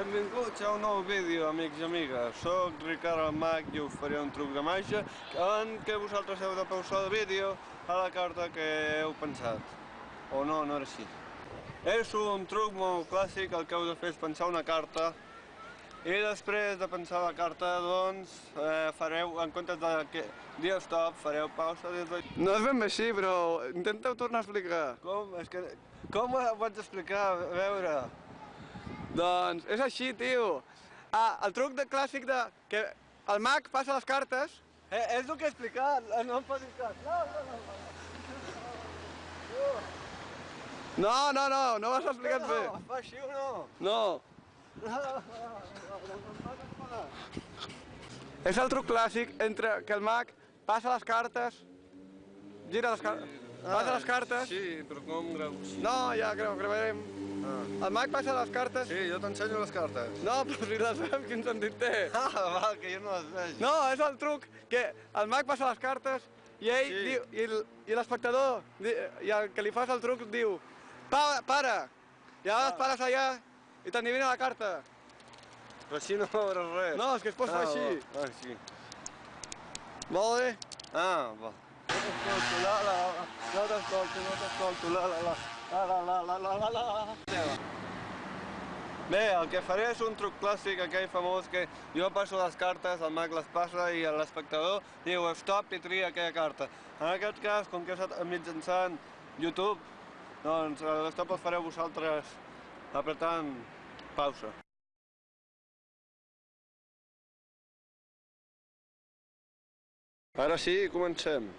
Benvinguts a un nou vídeo, amics i amigues. Soc Ricard el Mag i us faré un truc de màgia en què vosaltres heu de pausar el vídeo a la carta que heu pensat. O no, no era així. És un truc molt clàssic, el que heu de fer és pensar una carta i després de pensar la carta, doncs, eh, fareu, en comptes de que dir stop, fareu pausa des de... No és ben bé així, però intenteu tornar a explicar. Com? És que... Com ho pots explicar? A veure... Doncs és així, tio. Ah, el truc de clàssic de que el mag passa les cartes Eh, és el que he explicat, eh, no em facis cas. No, no, no. No, no, no, no ho has explicat bé. No, fa així o no? No. És el truc clàssic entre que el mag passa les cartes, gira les cartes, passa les cartes... Sí, però com greu? No, ja greu, gravarem. Ah. El mag passa les cartes... Sí, jo t'ensenyo les cartes. No, però si les veus, quin sentit té? Ah, va, que jo no les veig. No, és el truc que el mag passa les cartes i ell Sí. diu, i l'espectador, i el que li fas el truc diu pa, para, i a vegades pares allà i t'endivina la carta. Però així no veuràs res. No, és que es pot fer així. va. Ah, sí. Molt bé. Ah, va t'escolto, no t'escolto. la la la, la la la la la la Bé, el que faré és un truc clàssic aquell famós que jo passo les cartes, el mag les passa i l'espectador diu stop i tria aquella carta. En aquest cas, com que és mitjançant YouTube, doncs l'estop el fareu vosaltres apretant pausa. Ara sí, comencem.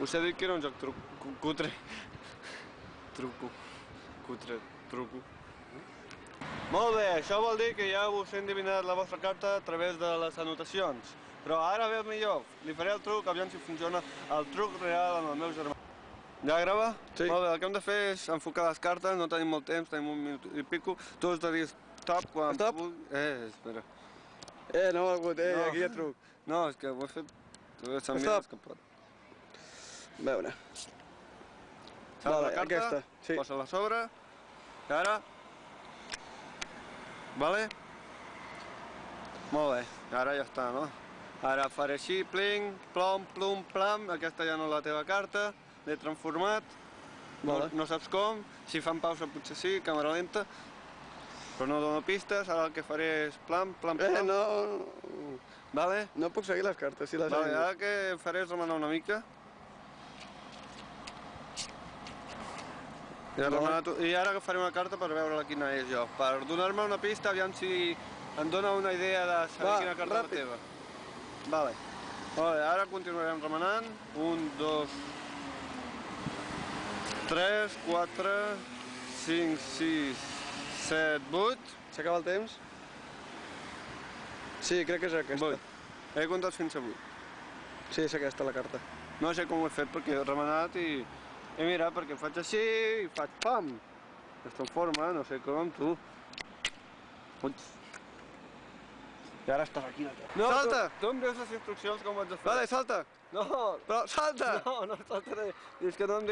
Us he dit que era un joc truc, cu- cutre. Truco. Cutre. Truco. Molt bé, això vol dir que ja us he endevinat la vostra carta a través de les anotacions. Però ara ve el millor. Li faré el truc, aviam si funciona el truc real amb el meu germà. Ja grava? Sí. Molt bé, el que hem de fer és enfocar les cartes, no tenim molt temps, tenim un minut i pico. Tu has de dir stop quan... Stop. Eh, espera. Eh, no ho ha hagut, eh, No. aquí hi ha truc. No, és que ho he fet... Stop. escapat. A veure. Saps Vale, la carta? aquesta, sí. Posa-la a sobre. I ara... Vale? Molt bé, ara ja està, no? Ara faré així, pling, plom, plum, plam, aquesta ja no és la teva carta, l'he transformat, Vale. no, no saps com, si fan pausa potser sí, càmera lenta, però no dono pistes, ara el que faré és plam, plam, Eh, plam, no, vale? no puc seguir les cartes, si les Vale, ara el que faré és remenar una mica. I remenat, I ara agafaré una carta per veure quina és jo. Per donar-me una pista, aviam si em dona una idea de saber Va, quina carta és la ràpid. teva. Vale. Vale, ara continuarem remenant. Un, dos... Tres, quatre, cinc, sis, set, vuit... S'acaba el temps? Sí, crec que és aquesta. Vuit. He comptat fins a vuit. Sí, és aquesta la carta. No sé com ho he fet perquè he remenat i E mira perché faccio così, faccio pam! Questo forma, non sé come tu. Y ahora estás aquí. No, ¡Salta! Tú, tú instrucciones como yo Vale, salta. No. Pero salta. No, no salta. Es que donde...